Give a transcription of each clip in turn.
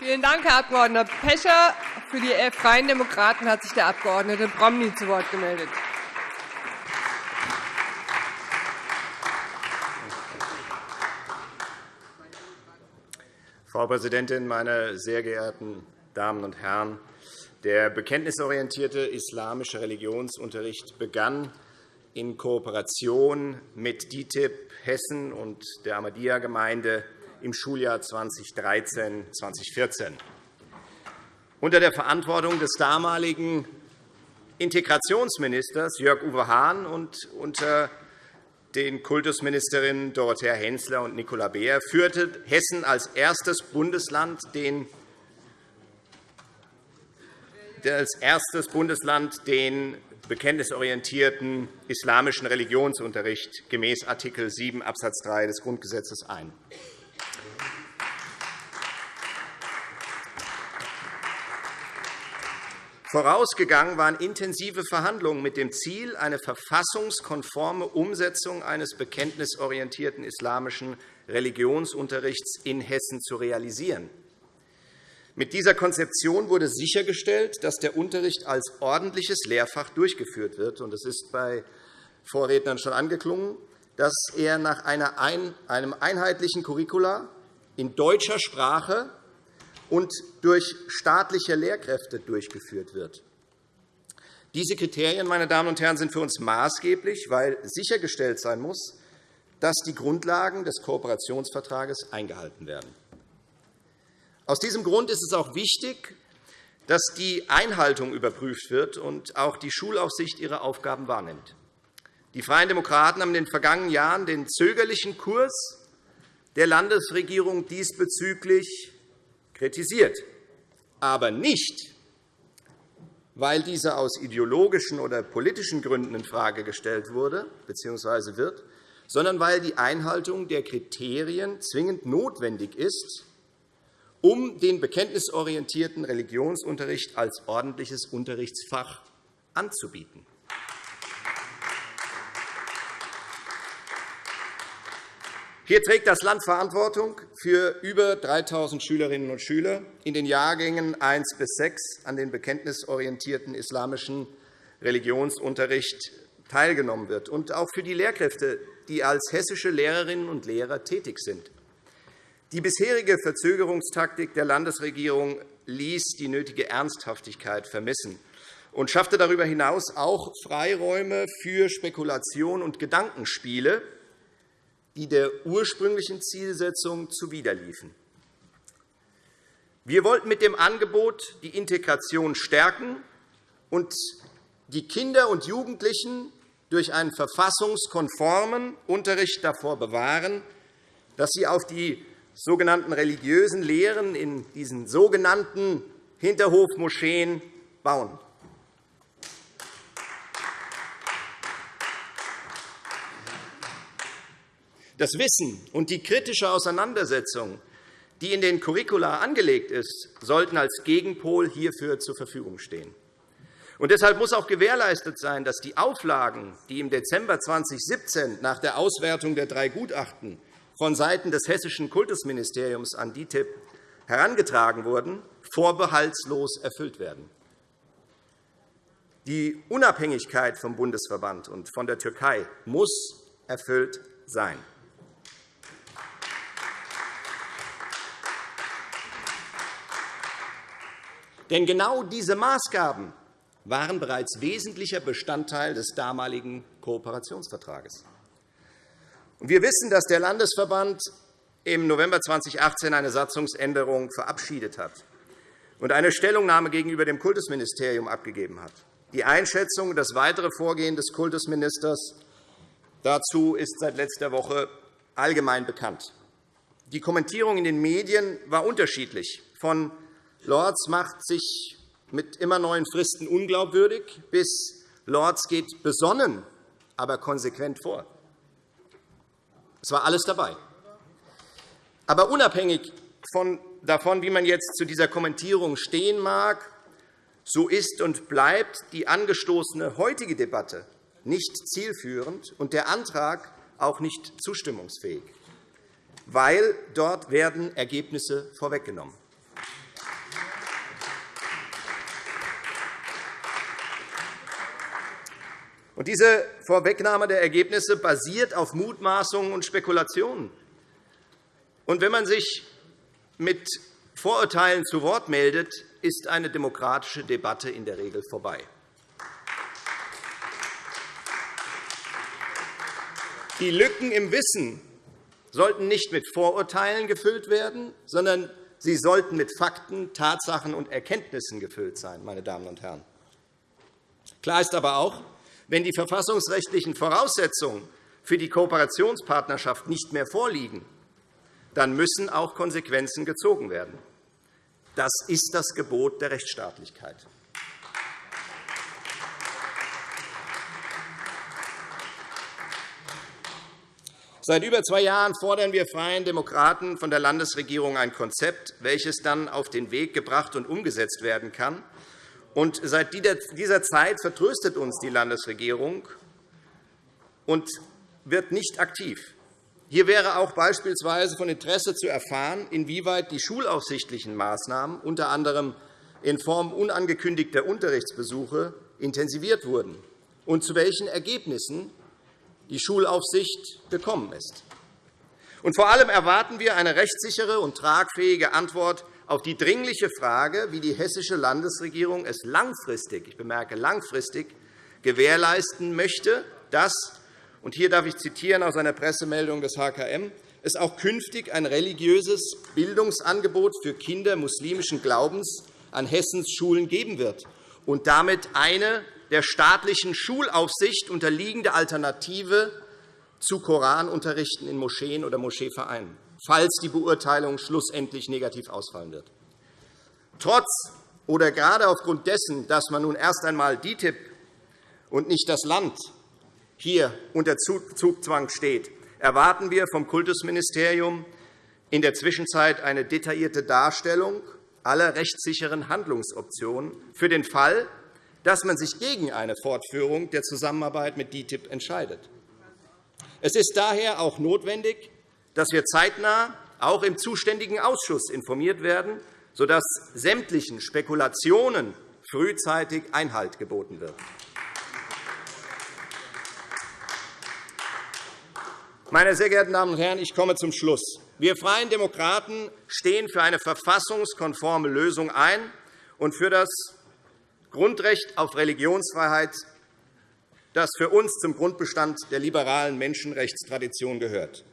Vielen Dank, Herr Abg. Pecher. Für die Freien Demokraten hat sich der Abg. Promny zu Wort gemeldet. Frau Präsidentin, meine sehr geehrten Damen und Herren! Der bekenntnisorientierte islamische Religionsunterricht begann in Kooperation mit DITIB Hessen und der Ahmadiyya-Gemeinde im Schuljahr 2013-2014. Unter der Verantwortung des damaligen Integrationsministers Jörg-Uwe Hahn und unter den Kultusministerinnen Dorothea Hensler und Nicola Beer führte Hessen als erstes Bundesland den als erstes Bundesland den bekenntnisorientierten islamischen Religionsunterricht gemäß Art. 7 Abs. 3 des Grundgesetzes ein. Vorausgegangen waren intensive Verhandlungen mit dem Ziel, eine verfassungskonforme Umsetzung eines bekenntnisorientierten islamischen Religionsunterrichts in Hessen zu realisieren. Mit dieser Konzeption wurde sichergestellt, dass der Unterricht als ordentliches Lehrfach durchgeführt wird. Es ist bei Vorrednern schon angeklungen, dass er nach einem einheitlichen Curricula in deutscher Sprache und durch staatliche Lehrkräfte durchgeführt wird. Diese Kriterien meine Damen und Herren, sind für uns maßgeblich, weil sichergestellt sein muss, dass die Grundlagen des Kooperationsvertrages eingehalten werden. Aus diesem Grund ist es auch wichtig, dass die Einhaltung überprüft wird und auch die Schulaufsicht ihre Aufgaben wahrnimmt. Die Freien Demokraten haben in den vergangenen Jahren den zögerlichen Kurs der Landesregierung diesbezüglich kritisiert, aber nicht, weil dieser aus ideologischen oder politischen Gründen infrage gestellt wurde bzw. wird, sondern weil die Einhaltung der Kriterien zwingend notwendig ist, um den bekenntnisorientierten Religionsunterricht als ordentliches Unterrichtsfach anzubieten. Hier trägt das Land Verantwortung für über 3.000 Schülerinnen und Schüler in den Jahrgängen 1 bis 6 an den bekenntnisorientierten islamischen Religionsunterricht teilgenommen wird, und auch für die Lehrkräfte, die als hessische Lehrerinnen und Lehrer tätig sind. Die bisherige Verzögerungstaktik der Landesregierung ließ die nötige Ernsthaftigkeit vermissen und schaffte darüber hinaus auch Freiräume für Spekulation und Gedankenspiele, die der ursprünglichen Zielsetzung zuwiderliefen. Wir wollten mit dem Angebot die Integration stärken und die Kinder und Jugendlichen durch einen verfassungskonformen Unterricht davor bewahren, dass sie auf die sogenannten religiösen Lehren in diesen sogenannten Hinterhofmoscheen bauen. Das Wissen und die kritische Auseinandersetzung, die in den Curricula angelegt ist, sollten als Gegenpol hierfür zur Verfügung stehen. Und deshalb muss auch gewährleistet sein, dass die Auflagen, die im Dezember 2017 nach der Auswertung der drei Gutachten vonseiten des Hessischen Kultusministeriums an DITIB herangetragen wurden, vorbehaltslos erfüllt werden. Die Unabhängigkeit vom Bundesverband und von der Türkei muss erfüllt sein. Denn genau diese Maßgaben waren bereits wesentlicher Bestandteil des damaligen Kooperationsvertrages. Wir wissen, dass der Landesverband im November 2018 eine Satzungsänderung verabschiedet hat und eine Stellungnahme gegenüber dem Kultusministerium abgegeben hat. Die Einschätzung und das weitere Vorgehen des Kultusministers dazu ist seit letzter Woche allgemein bekannt. Die Kommentierung in den Medien war unterschiedlich, von Lorz macht sich mit immer neuen Fristen unglaubwürdig, bis Lorz geht besonnen, aber konsequent vor. Es war alles dabei. Aber unabhängig davon, wie man jetzt zu dieser Kommentierung stehen mag, so ist und bleibt die angestoßene heutige Debatte nicht zielführend und der Antrag auch nicht zustimmungsfähig, weil dort werden Ergebnisse vorweggenommen. Diese Vorwegnahme der Ergebnisse basiert auf Mutmaßungen und Spekulationen. Und wenn man sich mit Vorurteilen zu Wort meldet, ist eine demokratische Debatte in der Regel vorbei. Die Lücken im Wissen sollten nicht mit Vorurteilen gefüllt werden, sondern sie sollten mit Fakten, Tatsachen und Erkenntnissen gefüllt sein. Meine Damen und Herren. Klar ist aber auch, wenn die verfassungsrechtlichen Voraussetzungen für die Kooperationspartnerschaft nicht mehr vorliegen, dann müssen auch Konsequenzen gezogen werden. Das ist das Gebot der Rechtsstaatlichkeit. Seit über zwei Jahren fordern wir Freien Demokraten von der Landesregierung ein Konzept, welches dann auf den Weg gebracht und umgesetzt werden kann. Und seit dieser Zeit vertröstet uns die Landesregierung und wird nicht aktiv. Hier wäre auch beispielsweise von Interesse zu erfahren, inwieweit die schulaufsichtlichen Maßnahmen, unter anderem in Form unangekündigter Unterrichtsbesuche, intensiviert wurden und zu welchen Ergebnissen die Schulaufsicht gekommen ist. Und vor allem erwarten wir eine rechtssichere und tragfähige Antwort auf die dringliche Frage, wie die hessische Landesregierung es langfristig, ich bemerke langfristig, gewährleisten möchte, dass, und hier darf ich zitieren aus einer Pressemeldung des HKM, es auch künftig ein religiöses Bildungsangebot für Kinder muslimischen Glaubens an Hessens Schulen geben wird und damit eine der staatlichen Schulaufsicht unterliegende Alternative zu Koranunterrichten in Moscheen oder Moscheevereinen, falls die Beurteilung schlussendlich negativ ausfallen wird. Trotz oder gerade aufgrund dessen, dass man nun erst einmal DITIB und nicht das Land hier unter Zugzwang steht, erwarten wir vom Kultusministerium in der Zwischenzeit eine detaillierte Darstellung aller rechtssicheren Handlungsoptionen für den Fall, dass man sich gegen eine Fortführung der Zusammenarbeit mit DITIB entscheidet. Es ist daher auch notwendig, dass wir zeitnah auch im zuständigen Ausschuss informiert werden, sodass sämtlichen Spekulationen frühzeitig Einhalt geboten wird. Meine sehr geehrten Damen und Herren, ich komme zum Schluss. Wir Freien Demokraten stehen für eine verfassungskonforme Lösung ein und für das Grundrecht auf Religionsfreiheit, das für uns zum Grundbestand der liberalen Menschenrechtstradition gehört.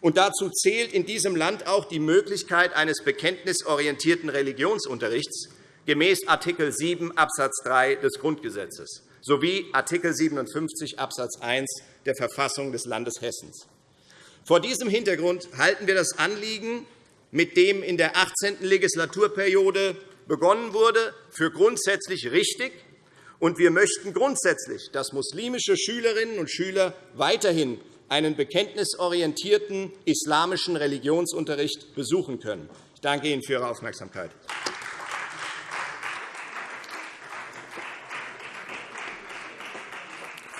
Und dazu zählt in diesem Land auch die Möglichkeit eines bekenntnisorientierten Religionsunterrichts gemäß Art. 7 Abs. 3 des Grundgesetzes sowie Art. 57 Abs. 1 der Verfassung des Landes Hessen. Vor diesem Hintergrund halten wir das Anliegen, mit dem in der 18. Legislaturperiode begonnen wurde, für grundsätzlich richtig. Und wir möchten grundsätzlich, dass muslimische Schülerinnen und Schüler weiterhin einen bekenntnisorientierten islamischen Religionsunterricht besuchen können. Ich danke Ihnen für Ihre Aufmerksamkeit.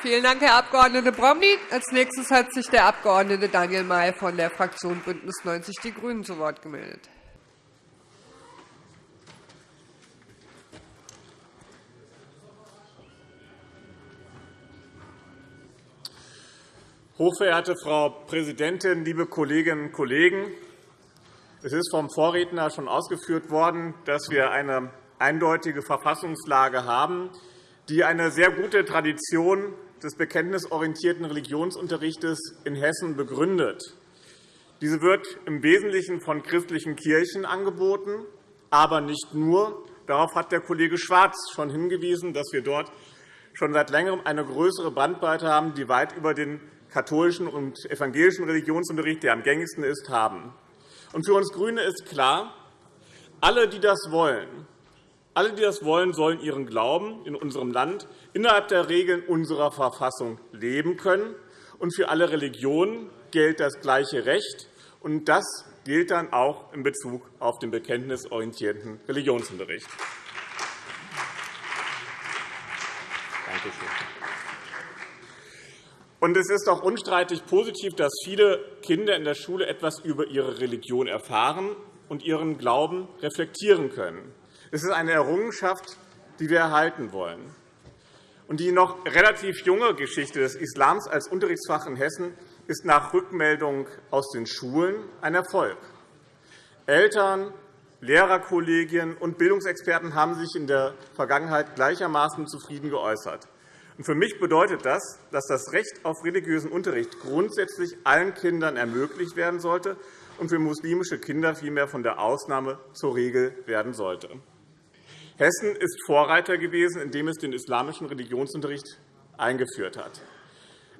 Vielen Dank, Herr Abg. Bromley. Als nächstes hat sich der Abg. Daniel May von der Fraktion BÜNDNIS 90 die GRÜNEN zu Wort gemeldet. Hochverehrte Frau Präsidentin, liebe Kolleginnen und Kollegen! Es ist vom Vorredner schon ausgeführt worden, dass wir eine eindeutige Verfassungslage haben, die eine sehr gute Tradition des bekenntnisorientierten Religionsunterrichts in Hessen begründet. Diese wird im Wesentlichen von christlichen Kirchen angeboten, aber nicht nur. Darauf hat der Kollege Schwarz schon hingewiesen, dass wir dort schon seit Längerem eine größere Bandbreite haben, die weit über den katholischen und evangelischen Religionsunterricht, der am gängigsten ist, haben. für uns GRÜNE ist klar, alle, die das wollen, alle, die das wollen, sollen ihren Glauben in unserem Land innerhalb der Regeln unserer Verfassung leben können. Und für alle Religionen gilt das gleiche Recht. Und das gilt dann auch in Bezug auf den bekenntnisorientierten Religionsunterricht. Danke schön. Und es ist auch unstreitig positiv, dass viele Kinder in der Schule etwas über ihre Religion erfahren und ihren Glauben reflektieren können. Es ist eine Errungenschaft, die wir erhalten wollen. Und die noch relativ junge Geschichte des Islams als Unterrichtsfach in Hessen ist nach Rückmeldung aus den Schulen ein Erfolg. Eltern, Lehrerkollegien und Bildungsexperten haben sich in der Vergangenheit gleichermaßen zufrieden geäußert. Für mich bedeutet das, dass das Recht auf religiösen Unterricht grundsätzlich allen Kindern ermöglicht werden sollte und für muslimische Kinder vielmehr von der Ausnahme zur Regel werden sollte. Hessen ist Vorreiter gewesen, indem es den islamischen Religionsunterricht eingeführt hat.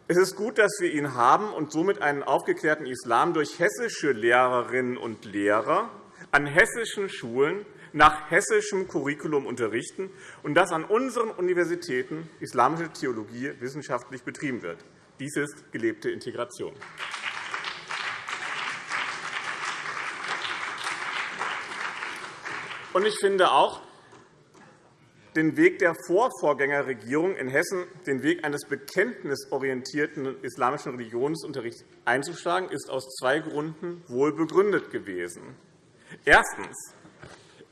Es ist gut, dass wir ihn haben und somit einen aufgeklärten Islam durch hessische Lehrerinnen und Lehrer an hessischen Schulen nach hessischem Curriculum unterrichten und dass an unseren Universitäten islamische Theologie wissenschaftlich betrieben wird. Dies ist gelebte Integration. Ich finde auch, den Weg der Vorvorgängerregierung in Hessen, den Weg eines bekenntnisorientierten islamischen Religionsunterrichts einzuschlagen, ist aus zwei Gründen wohl begründet gewesen. Erstens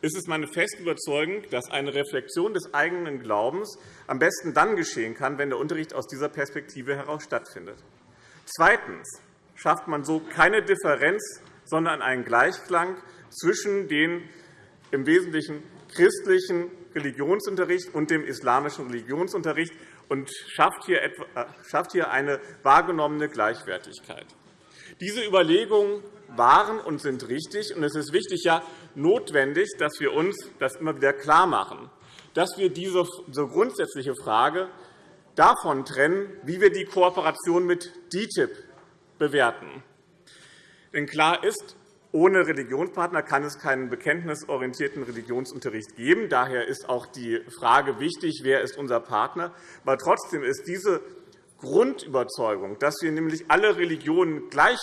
ist es meine feste Überzeugung, dass eine Reflexion des eigenen Glaubens am besten dann geschehen kann, wenn der Unterricht aus dieser Perspektive heraus stattfindet. Zweitens schafft man so keine Differenz, sondern einen Gleichklang zwischen dem im Wesentlichen christlichen Religionsunterricht und dem islamischen Religionsunterricht und äh, schafft hier eine wahrgenommene Gleichwertigkeit. Diese Überlegungen waren und sind richtig. und Es ist wichtig, ja notwendig, dass wir uns das immer wieder klarmachen, dass wir diese grundsätzliche Frage davon trennen, wie wir die Kooperation mit DITIB bewerten. Denn klar ist, ohne Religionspartner kann es keinen bekenntnisorientierten Religionsunterricht geben. Daher ist auch die Frage wichtig, wer ist unser Partner. Aber trotzdem ist diese Grundüberzeugung, dass wir nämlich alle Religionen gleich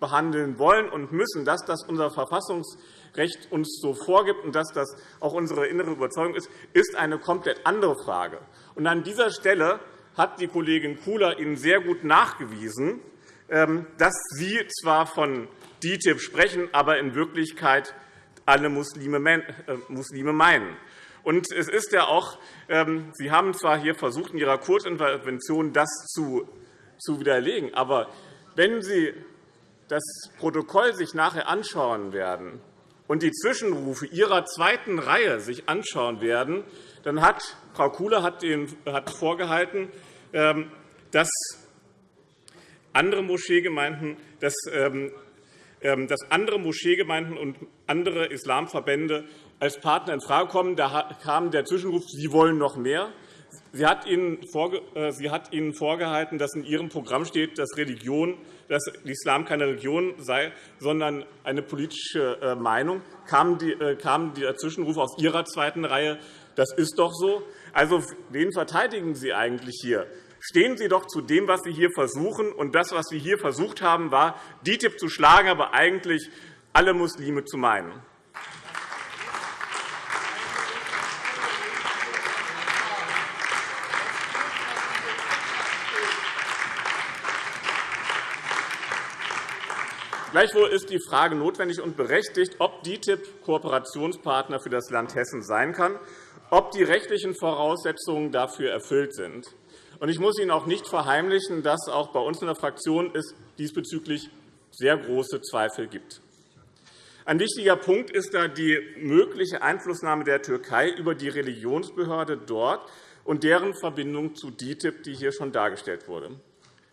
behandeln wollen und müssen, dass das unser Verfassungsrecht uns so vorgibt und dass das auch unsere innere Überzeugung ist, ist eine komplett andere Frage. Und an dieser Stelle hat die Kollegin Kula Ihnen sehr gut nachgewiesen, ähm, dass Sie zwar von DITIB sprechen, aber in Wirklichkeit alle Muslime äh, meinen. Und es ist ja auch, ähm, Sie haben zwar hier versucht, in Ihrer Kurzintervention das zu widerlegen, aber wenn Sie das Protokoll sich nachher anschauen werden und die Zwischenrufe Ihrer zweiten Reihe sich anschauen werden, dann hat Frau Kuhle hat vorgehalten, ähm, dass andere Moscheegemeinden, dass, ähm, ähm, dass andere Moscheegemeinden und andere Islamverbände als Partner infrage kommen. Da kam der Zwischenruf, Sie wollen noch mehr. Sie hat, Ihnen äh, sie hat Ihnen vorgehalten, dass in Ihrem Programm steht, dass, Religion, dass Islam keine Religion sei, sondern eine politische äh, Meinung. Kam, die, äh, kam der Zwischenruf aus Ihrer zweiten Reihe, das ist doch so. Also, wen verteidigen Sie eigentlich hier? Stehen Sie doch zu dem, was Sie hier versuchen. Und das, was wir hier versucht haben, war, DITIB zu schlagen, aber eigentlich alle Muslime zu meinen. Gleichwohl ist die Frage notwendig und berechtigt, ob DITIB Kooperationspartner für das Land Hessen sein kann, ob die rechtlichen Voraussetzungen dafür erfüllt sind. Ich muss Ihnen auch nicht verheimlichen, dass es auch bei uns in der Fraktion es diesbezüglich sehr große Zweifel gibt. Ein wichtiger Punkt ist da die mögliche Einflussnahme der Türkei über die Religionsbehörde dort und deren Verbindung zu DITIB, die hier schon dargestellt wurde.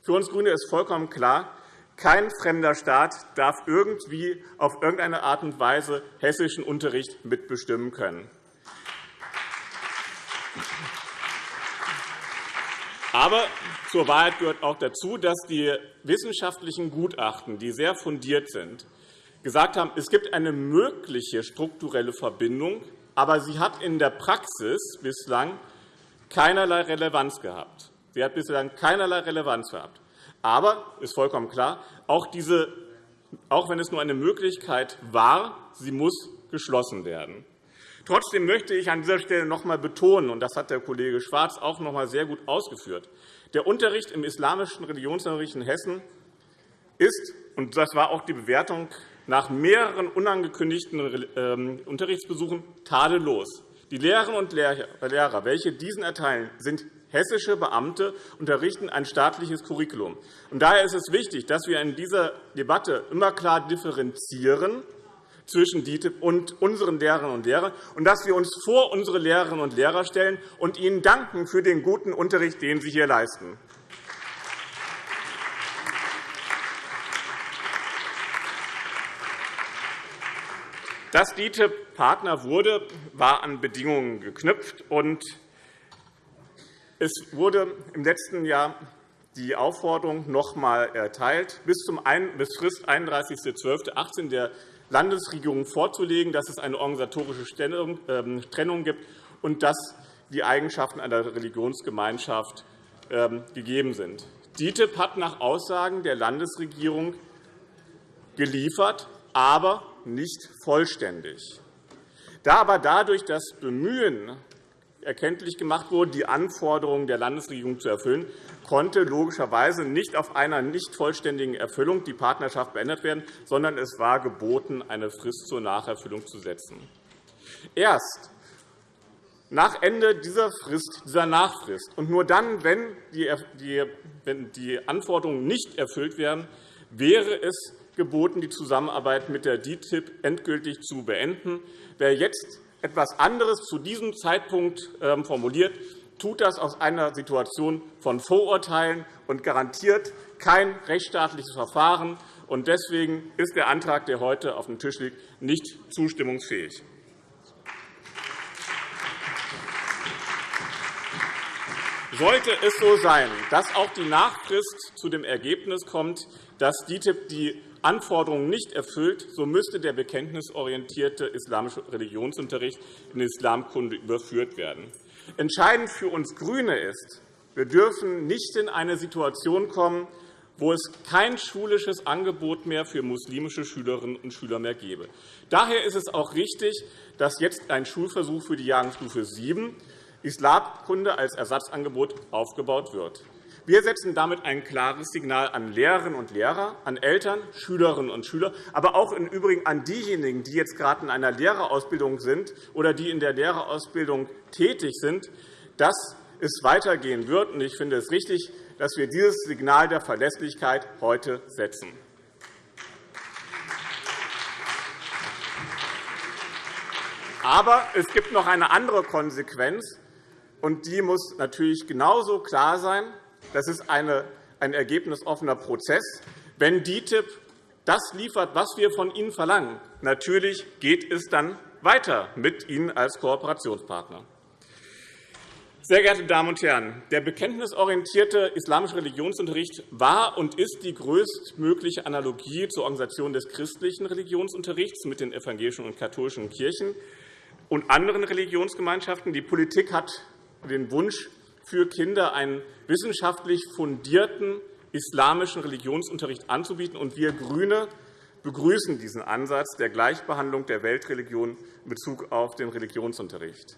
Für uns GRÜNE ist vollkommen klar, kein fremder Staat darf irgendwie auf irgendeine Art und Weise hessischen Unterricht mitbestimmen können. Aber zur Wahrheit gehört auch dazu, dass die wissenschaftlichen Gutachten, die sehr fundiert sind, gesagt haben, es gibt eine mögliche strukturelle Verbindung, aber sie hat in der Praxis bislang keinerlei Relevanz gehabt. Sie hat bislang keinerlei Relevanz gehabt. Aber ist vollkommen klar, auch, diese, auch wenn es nur eine Möglichkeit war, sie muss geschlossen werden. Trotzdem möchte ich an dieser Stelle noch einmal betonen, und das hat der Kollege Schwarz auch noch einmal sehr gut ausgeführt, der Unterricht im islamischen Religionsunterricht in Hessen ist, und das war auch die Bewertung nach mehreren unangekündigten ähm, Unterrichtsbesuchen, tadellos. Die Lehrerinnen und Lehrer, welche diesen erteilen, sind Hessische Beamte unterrichten ein staatliches Curriculum. daher ist es wichtig, dass wir in dieser Debatte immer klar differenzieren zwischen DITIB und unseren Lehrerinnen und Lehrern und dass wir uns vor unsere Lehrerinnen und Lehrer stellen und ihnen danken für den guten Unterricht, den sie hier leisten. Dass DITIB Partner wurde, war an Bedingungen geknüpft. Es wurde im letzten Jahr die Aufforderung noch einmal erteilt, bis zum Frist 31.12.18 der Landesregierung vorzulegen, dass es eine organisatorische ähm, Trennung gibt und dass die Eigenschaften einer Religionsgemeinschaft ähm, gegeben sind. DITIB hat nach Aussagen der Landesregierung geliefert, aber nicht vollständig. Da aber dadurch das Bemühen erkenntlich gemacht wurde, die Anforderungen der Landesregierung zu erfüllen, konnte logischerweise nicht auf einer nicht vollständigen Erfüllung die Partnerschaft beendet werden, sondern es war geboten, eine Frist zur Nacherfüllung zu setzen. Erst nach Ende dieser Frist, dieser Nachfrist und nur dann, wenn die Anforderungen nicht erfüllt werden, wäre es geboten, die Zusammenarbeit mit der DITIB endgültig zu beenden. Wer jetzt etwas anderes zu diesem Zeitpunkt ähm, formuliert, tut das aus einer Situation von Vorurteilen und garantiert kein rechtsstaatliches Verfahren. Deswegen ist der Antrag, der heute auf dem Tisch liegt, nicht zustimmungsfähig. Sollte es so sein, dass auch die Nachfrist zu dem Ergebnis kommt, dass DITIB die Anforderungen nicht erfüllt, so müsste der bekenntnisorientierte islamische Religionsunterricht in Islamkunde überführt werden. Entscheidend für uns GRÜNE ist, wir dürfen nicht in eine Situation kommen, wo es kein schulisches Angebot mehr für muslimische Schülerinnen und Schüler mehr gäbe. Daher ist es auch richtig, dass jetzt ein Schulversuch für die Jahrgangsstufe 7 Islamkunde als Ersatzangebot aufgebaut wird. Wir setzen damit ein klares Signal an Lehrerinnen und Lehrer, an Eltern, Schülerinnen und Schüler, aber auch im Übrigen an diejenigen, die jetzt gerade in einer Lehrerausbildung sind oder die in der Lehrerausbildung tätig sind, dass es weitergehen wird. Ich finde es richtig, dass wir dieses Signal der Verlässlichkeit heute setzen. Aber es gibt noch eine andere Konsequenz, und die muss natürlich genauso klar sein. Das ist eine, ein ergebnisoffener Prozess. Wenn DITIB das liefert, was wir von Ihnen verlangen, natürlich geht es dann weiter mit Ihnen als Kooperationspartner. Sehr geehrte Damen und Herren, der bekenntnisorientierte islamische Religionsunterricht war und ist die größtmögliche Analogie zur Organisation des christlichen Religionsunterrichts mit den evangelischen und katholischen Kirchen und anderen Religionsgemeinschaften. Die Politik hat den Wunsch für Kinder einen wissenschaftlich fundierten islamischen Religionsunterricht anzubieten. Und wir GRÜNE begrüßen diesen Ansatz der Gleichbehandlung der Weltreligionen in Bezug auf den Religionsunterricht.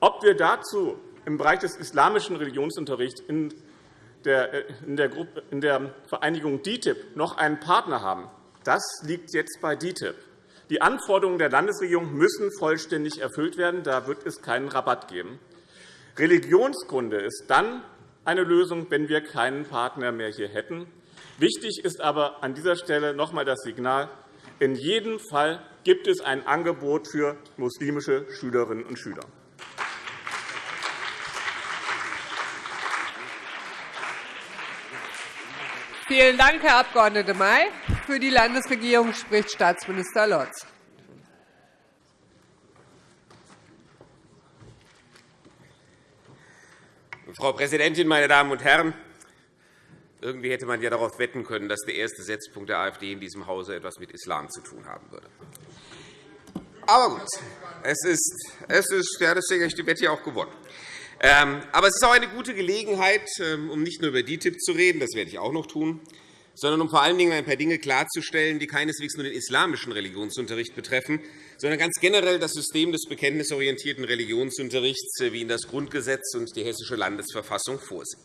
Ob wir dazu im Bereich des islamischen Religionsunterrichts in der, der Vereinigung DITIB noch einen Partner haben, das liegt jetzt bei DITIB. Die Anforderungen der Landesregierung müssen vollständig erfüllt werden. Da wird es keinen Rabatt geben. Religionskunde ist dann eine Lösung, wenn wir keinen Partner mehr hier hätten. Wichtig ist aber an dieser Stelle noch einmal das Signal, in jedem Fall gibt es ein Angebot für muslimische Schülerinnen und Schüler. Vielen Dank, Herr Abg. May. Für die Landesregierung spricht Staatsminister Lorz. Frau Präsidentin, meine Damen und Herren! Irgendwie hätte man ja darauf wetten können, dass der erste Setzpunkt der AfD in diesem Hause etwas mit Islam zu tun haben würde. Aber gut, es ist, es ist ja, deswegen habe ich die Wette ja auch gewonnen. Ähm, aber es ist auch eine gute Gelegenheit, ähm, um nicht nur über DITIB zu reden, das werde ich auch noch tun, sondern um vor allen Dingen ein paar Dinge klarzustellen, die keineswegs nur den islamischen Religionsunterricht betreffen, sondern ganz generell das System des bekenntnisorientierten Religionsunterrichts, äh, wie ihn das Grundgesetz und die Hessische Landesverfassung vorsehen.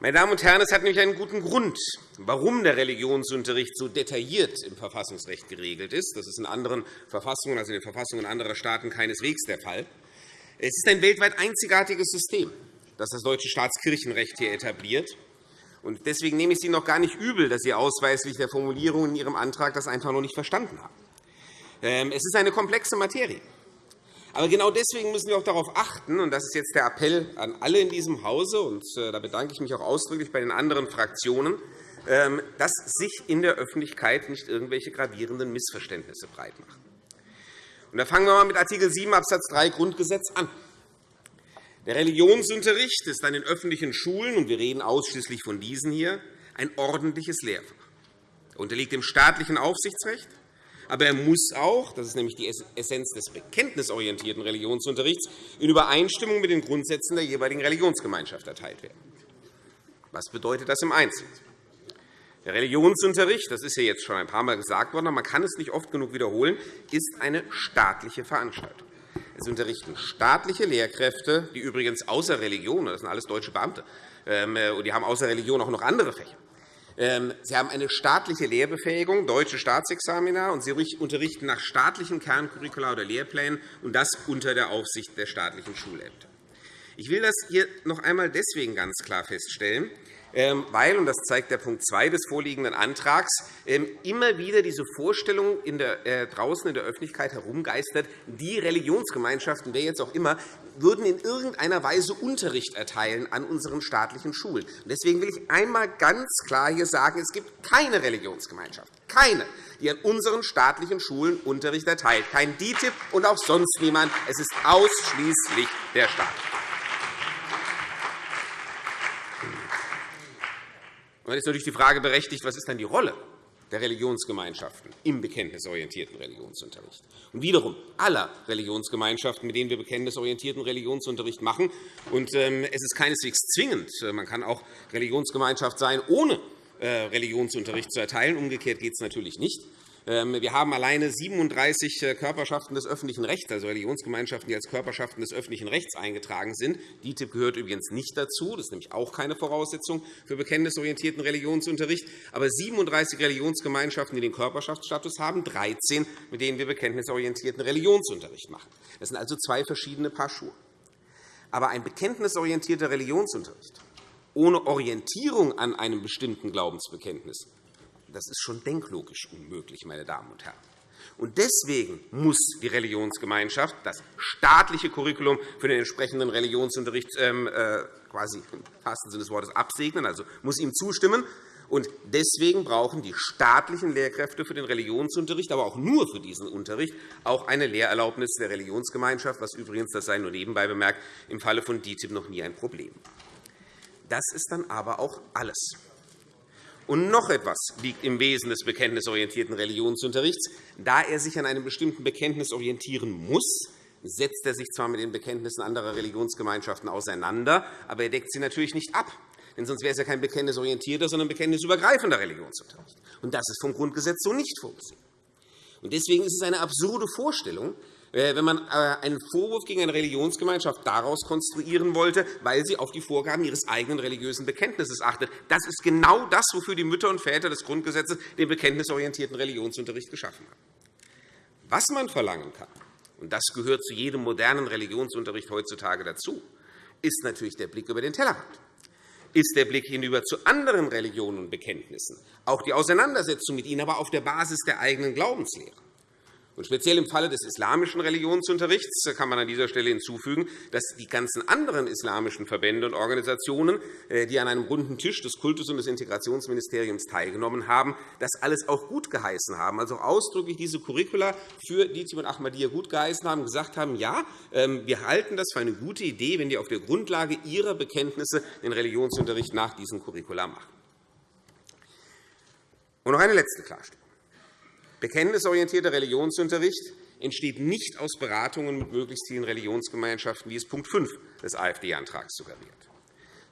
Meine Damen und Herren, es hat nämlich einen guten Grund, warum der Religionsunterricht so detailliert im Verfassungsrecht geregelt ist. Das ist in anderen Verfassungen, also in den Verfassungen anderer Staaten, keineswegs der Fall. Es ist ein weltweit einzigartiges System. das das deutsche Staatskirchenrecht hier etabliert. Deswegen nehme ich Sie noch gar nicht übel, dass Sie ausweislich der Formulierung in Ihrem Antrag das einfach noch nicht verstanden haben. Ähm, es ist eine komplexe Materie. Aber genau deswegen müssen wir auch darauf achten, und das ist jetzt der Appell an alle in diesem Hause, und äh, da bedanke ich mich auch ausdrücklich bei den anderen Fraktionen, ähm, dass sich in der Öffentlichkeit nicht irgendwelche gravierenden Missverständnisse breitmachen. Da fangen wir einmal mit Art. 7 Abs. 3 Grundgesetz an. Der Religionsunterricht ist an den öffentlichen Schulen, und wir reden ausschließlich von diesen hier, ein ordentliches Lehrfach. Er unterliegt dem staatlichen Aufsichtsrecht, aber er muss auch, das ist nämlich die Essenz des bekenntnisorientierten Religionsunterrichts, in Übereinstimmung mit den Grundsätzen der jeweiligen Religionsgemeinschaft erteilt werden. Was bedeutet das im Einzelnen? Der Religionsunterricht, das ist ja jetzt schon ein paar Mal gesagt worden, aber man kann es nicht oft genug wiederholen, ist eine staatliche Veranstaltung. Es unterrichten staatliche Lehrkräfte, die übrigens außer Religion, das sind alles deutsche Beamte, ähm, und die haben außer Religion auch noch andere Fächer. Ähm, sie haben eine staatliche Lehrbefähigung, deutsche Staatsexamina, und Sie unterrichten nach staatlichen Kerncurricula oder Lehrplänen, und das unter der Aufsicht der staatlichen Schulämter. Ich will das hier noch einmal deswegen ganz klar feststellen, weil, und das zeigt der Punkt 2 des vorliegenden Antrags, ähm, immer wieder diese Vorstellung in der, äh, draußen in der Öffentlichkeit herumgeistert, die Religionsgemeinschaften, wer jetzt auch immer, würden in irgendeiner Weise Unterricht erteilen an unseren staatlichen Schulen. Deswegen will ich einmal ganz klar hier sagen, es gibt keine Religionsgemeinschaft, keine, die an unseren staatlichen Schulen Unterricht erteilt. Kein DITIB und auch sonst niemand. Es ist ausschließlich der Staat. Dann ist natürlich die Frage berechtigt, was ist dann die Rolle der Religionsgemeinschaften im bekenntnisorientierten Religionsunterricht. Und wiederum aller Religionsgemeinschaften, mit denen wir bekenntnisorientierten Religionsunterricht machen. Und, ähm, es ist keineswegs zwingend. Man kann auch Religionsgemeinschaft sein, ohne äh, Religionsunterricht zu erteilen. Umgekehrt geht es natürlich nicht. Ähm, wir haben alleine 37 äh, Körperschaften des öffentlichen Rechts, also Religionsgemeinschaften, die als Körperschaften des öffentlichen Rechts eingetragen sind. DITIB gehört übrigens nicht dazu. Das ist nämlich auch keine Voraussetzung für bekenntnisorientierten Religionsunterricht. Aber 37 Religionsgemeinschaften, die den Körperschaftsstatus haben, 13, mit denen wir bekenntnisorientierten Religionsunterricht machen. Das sind also zwei verschiedene Paar Schuhe. Aber ein bekenntnisorientierter Religionsunterricht ohne Orientierung an einem bestimmten Glaubensbekenntnis das ist schon denklogisch unmöglich, meine Damen und Herren. Und deswegen muss die Religionsgemeinschaft das staatliche Curriculum für den entsprechenden Religionsunterricht ähm, äh, quasi im wahrsten Sinne des Wortes absegnen, also muss ihm zustimmen. Und deswegen brauchen die staatlichen Lehrkräfte für den Religionsunterricht, aber auch nur für diesen Unterricht, auch eine Lehrerlaubnis der Religionsgemeinschaft, was übrigens, das sei nur nebenbei bemerkt, im Falle von DITIB noch nie ein Problem. Das ist dann aber auch alles. Und noch etwas liegt im Wesen des bekenntnisorientierten Religionsunterrichts. Da er sich an einem bestimmten Bekenntnis orientieren muss, setzt er sich zwar mit den Bekenntnissen anderer Religionsgemeinschaften auseinander, aber er deckt sie natürlich nicht ab. Denn sonst wäre es ja kein bekenntnisorientierter, sondern bekenntnisübergreifender Religionsunterricht. Und das ist vom Grundgesetz so nicht vorgesehen. Deswegen ist es eine absurde Vorstellung, wenn man äh, einen Vorwurf gegen eine Religionsgemeinschaft daraus konstruieren wollte, weil sie auf die Vorgaben ihres eigenen religiösen Bekenntnisses achtet. Das ist genau das, wofür die Mütter und Väter des Grundgesetzes den bekenntnisorientierten Religionsunterricht geschaffen haben. Was man verlangen kann, und das gehört zu jedem modernen Religionsunterricht heutzutage dazu, ist natürlich der Blick über den Tellerrand ist der Blick hinüber zu anderen Religionen und Bekenntnissen, auch die Auseinandersetzung mit ihnen, aber auf der Basis der eigenen Glaubenslehre. Und speziell im Falle des islamischen Religionsunterrichts kann man an dieser Stelle hinzufügen, dass die ganzen anderen islamischen Verbände und Organisationen, äh, die an einem runden Tisch des Kultus- und des Integrationsministeriums teilgenommen haben, das alles auch gut geheißen haben, also ausdrücklich diese Curricula für DITIB und Ahmadiyya gut geheißen haben, gesagt haben, ja, ähm, wir halten das für eine gute Idee, wenn die auf der Grundlage ihrer Bekenntnisse den Religionsunterricht nach diesem Curricula machen. Und noch eine letzte Klarstellung. Bekenntnisorientierter Religionsunterricht entsteht nicht aus Beratungen mit möglichst vielen Religionsgemeinschaften, wie es Punkt 5 des AfD-Antrags suggeriert,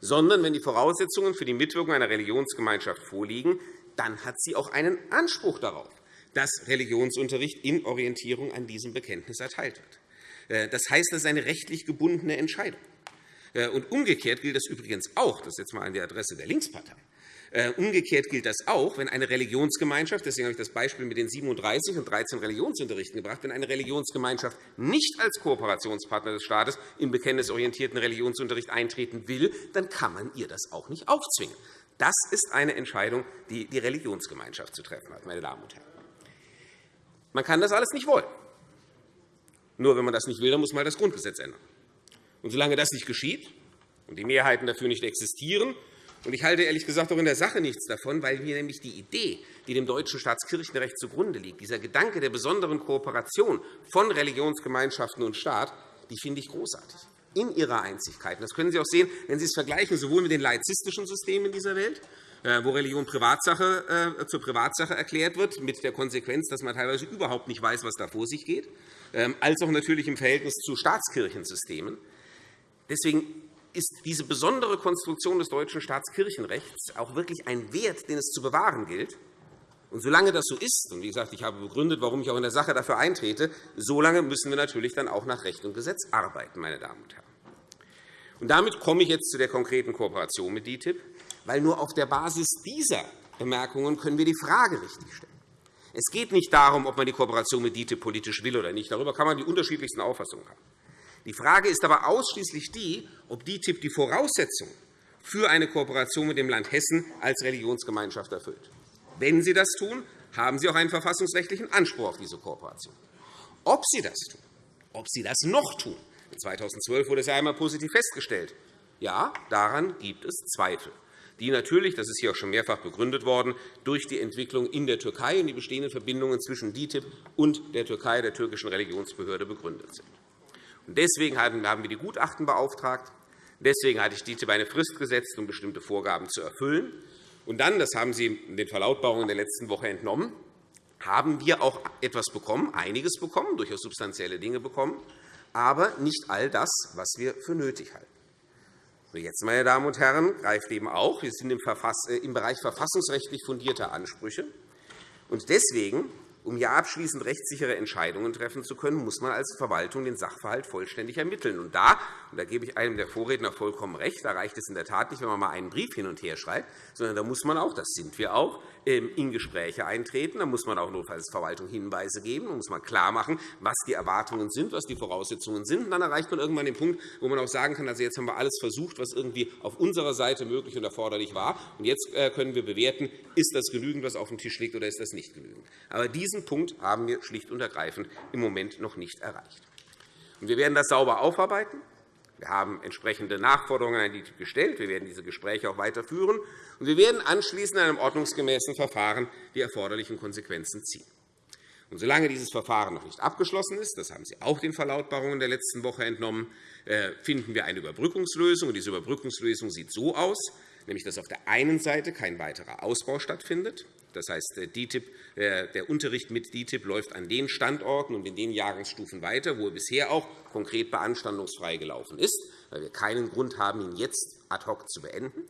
sondern wenn die Voraussetzungen für die Mitwirkung einer Religionsgemeinschaft vorliegen, dann hat sie auch einen Anspruch darauf, dass Religionsunterricht in Orientierung an diesem Bekenntnis erteilt wird. Äh, das heißt, das ist eine rechtlich gebundene Entscheidung. Äh, und umgekehrt gilt das übrigens auch, das jetzt einmal an die Adresse der Linkspartei, umgekehrt gilt das auch, wenn eine Religionsgemeinschaft, deswegen habe ich das Beispiel mit den 37 und 13 Religionsunterrichten gebracht, wenn eine Religionsgemeinschaft nicht als Kooperationspartner des Staates im bekenntnisorientierten Religionsunterricht eintreten will, dann kann man ihr das auch nicht aufzwingen. Das ist eine Entscheidung, die die Religionsgemeinschaft zu treffen hat, meine Damen und Herren. Man kann das alles nicht wollen. Nur wenn man das nicht will, dann muss man das Grundgesetz ändern. Und solange das nicht geschieht und die Mehrheiten dafür nicht existieren, ich halte ehrlich gesagt auch in der Sache nichts davon, weil mir nämlich die Idee, die dem deutschen Staatskirchenrecht zugrunde liegt, dieser Gedanke der besonderen Kooperation von Religionsgemeinschaften und Staat, die finde ich großartig in ihrer Einzigkeit. Das können Sie auch sehen, wenn Sie es vergleichen, sowohl mit den laizistischen Systemen in dieser Welt, äh, wo Religion Privatsache, äh, zur Privatsache erklärt wird, mit der Konsequenz, dass man teilweise überhaupt nicht weiß, was da vor sich geht, ähm, als auch natürlich im Verhältnis zu Staatskirchensystemen. Deswegen ist diese besondere Konstruktion des deutschen Staatskirchenrechts auch wirklich ein Wert, den es zu bewahren gilt. Und solange das so ist, und wie gesagt, ich habe begründet, warum ich auch in der Sache dafür eintrete, solange müssen wir natürlich dann auch nach Recht und Gesetz arbeiten, meine Damen und Herren. Und damit komme ich jetzt zu der konkreten Kooperation mit DITIB, weil nur auf der Basis dieser Bemerkungen können wir die Frage richtig stellen. Es geht nicht darum, ob man die Kooperation mit DITIB politisch will oder nicht. Darüber kann man die unterschiedlichsten Auffassungen haben. Die Frage ist aber ausschließlich die, ob DITIB die Voraussetzungen für eine Kooperation mit dem Land Hessen als Religionsgemeinschaft erfüllt. Wenn Sie das tun, haben Sie auch einen verfassungsrechtlichen Anspruch auf diese Kooperation. Ob Sie das tun, ob Sie das noch tun, 2012 wurde es ja einmal positiv festgestellt. Ja, daran gibt es Zweifel, die natürlich, das ist hier auch schon mehrfach begründet worden, durch die Entwicklung in der Türkei und die bestehenden Verbindungen zwischen DITIB und der Türkei, der türkischen Religionsbehörde, begründet sind. Deswegen haben wir die Gutachten beauftragt. Deswegen hatte ich DITIB eine Frist gesetzt, um bestimmte Vorgaben zu erfüllen. Und dann, das haben Sie in den Verlautbarungen der letzten Woche entnommen, haben wir auch etwas bekommen, einiges bekommen, durchaus substanzielle Dinge bekommen, aber nicht all das, was wir für nötig halten. Jetzt, meine Damen und Herren, greift eben auch, wir sind im äh, Bereich verfassungsrechtlich fundierter Ansprüche. Und deswegen um hier abschließend rechtssichere Entscheidungen treffen zu können, muss man als Verwaltung den Sachverhalt vollständig ermitteln. Und da, und da gebe ich einem der Vorredner vollkommen recht, da reicht es in der Tat nicht, wenn man mal einen Brief hin und her schreibt, sondern da muss man auch, das sind wir auch, ähm, in Gespräche eintreten. Da muss man auch notfalls Verwaltung Hinweise geben. Da muss man klarmachen, was die Erwartungen sind, was die Voraussetzungen sind. Und dann erreicht man irgendwann den Punkt, wo man auch sagen kann, also jetzt haben wir alles versucht, was irgendwie auf unserer Seite möglich und erforderlich war. Und jetzt äh, können wir bewerten, ist das genügend, was auf dem Tisch liegt, oder ist das nicht genügend. Aber diesen Punkt haben wir schlicht und ergreifend im Moment noch nicht erreicht. Wir werden das sauber aufarbeiten. Wir haben entsprechende Nachforderungen an die gestellt. Wir werden diese Gespräche auch weiterführen. Und wir werden anschließend in einem ordnungsgemäßen Verfahren die erforderlichen Konsequenzen ziehen. Und solange dieses Verfahren noch nicht abgeschlossen ist, das haben Sie auch den Verlautbarungen der letzten Woche entnommen, äh, finden wir eine Überbrückungslösung. Diese Überbrückungslösung sieht so aus, nämlich dass auf der einen Seite kein weiterer Ausbau stattfindet. Das heißt, der Unterricht mit DITIB läuft an den Standorten und in den Jahrgangsstufen weiter, wo er bisher auch konkret beanstandungsfrei gelaufen ist, weil wir keinen Grund haben, ihn jetzt ad hoc zu beenden.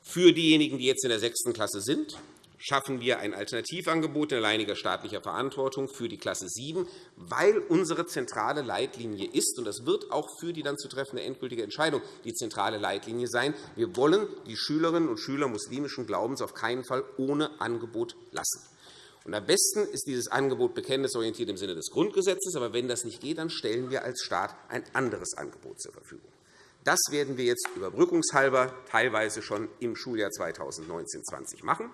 Für diejenigen, die jetzt in der sechsten Klasse sind, schaffen wir ein Alternativangebot in alleiniger staatlicher Verantwortung für die Klasse 7, weil unsere zentrale Leitlinie ist, und das wird auch für die dann zu treffende endgültige Entscheidung die zentrale Leitlinie sein, wir wollen die Schülerinnen und Schüler muslimischen Glaubens auf keinen Fall ohne Angebot lassen. Und am besten ist dieses Angebot bekenntnisorientiert im Sinne des Grundgesetzes. Aber wenn das nicht geht, dann stellen wir als Staat ein anderes Angebot zur Verfügung. Das werden wir jetzt überbrückungshalber teilweise schon im Schuljahr 2019-20 machen.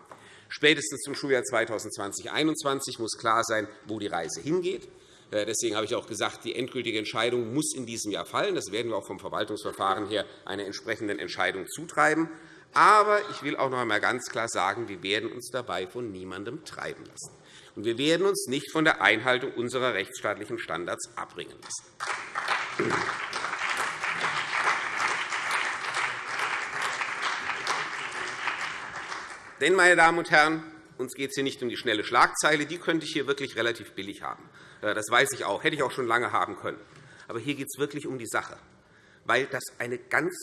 Spätestens zum Schuljahr 2020-2021 muss klar sein, wo die Reise hingeht. Äh, deswegen habe ich auch gesagt, die endgültige Entscheidung muss in diesem Jahr fallen. Das werden wir auch vom Verwaltungsverfahren her einer entsprechenden Entscheidung zutreiben. Aber ich will auch noch einmal ganz klar sagen, wir werden uns dabei von niemandem treiben lassen. Und wir werden uns nicht von der Einhaltung unserer rechtsstaatlichen Standards abbringen lassen. Denn, meine Damen und Herren, uns geht es hier nicht um die schnelle Schlagzeile. Die könnte ich hier wirklich relativ billig haben. Äh, das weiß ich auch. Hätte ich auch schon lange haben können. Aber hier geht es wirklich um die Sache, weil das eine ganz,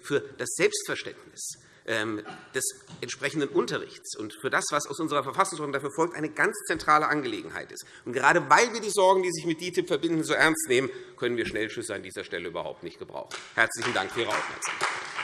für das Selbstverständnis ähm, des entsprechenden Unterrichts und für das, was aus unserer Verfassungsordnung dafür folgt, eine ganz zentrale Angelegenheit ist. Und gerade weil wir die Sorgen, die sich mit DITIB verbinden, so ernst nehmen, können wir Schnellschüsse an dieser Stelle überhaupt nicht gebrauchen. Herzlichen Dank für Ihre Aufmerksamkeit.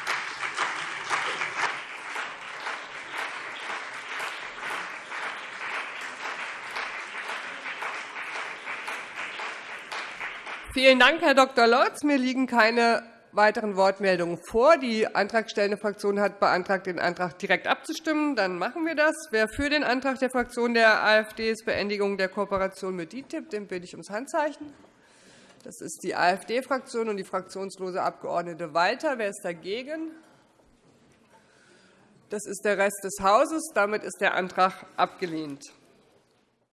Vielen Dank, Herr Dr. Lotz. Mir liegen keine weiteren Wortmeldungen vor. Die antragstellende Fraktion hat beantragt, den Antrag direkt abzustimmen. Dann machen wir das. Wer für den Antrag der Fraktion der AfD ist Beendigung der Kooperation mit DITIB, den bitte ich ums Handzeichen. Das ist die AfD-Fraktion und die fraktionslose Abgeordnete Walter. Wer ist dagegen? Das ist der Rest des Hauses. Damit ist der Antrag abgelehnt.